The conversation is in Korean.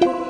you